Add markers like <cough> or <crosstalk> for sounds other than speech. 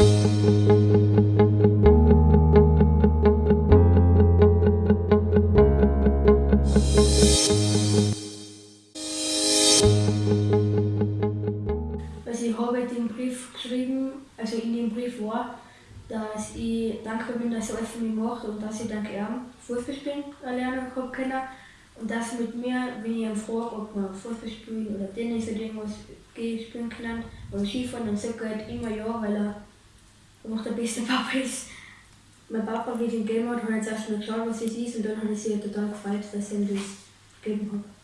Also ich habe den Brief geschrieben, also in dem Brief war, dass ich dankbar bin, dass er für mich macht und dass ich dank ihm Fußball spielen lernen können. Und dass mit mir, wenn ich ihn frage, ob wir Fußball spielen oder Tennis oder irgendwas spielen können oder Skifahren, dann sagt er halt immer ja, weil er einfach der beste <laughs> Papa ist. Mein Papa, wie ich ihn gegeben hat, jetzt erst mal geschaut, was es ist und dann hat er sich total gefreut, dass ich ihm das gegeben habe.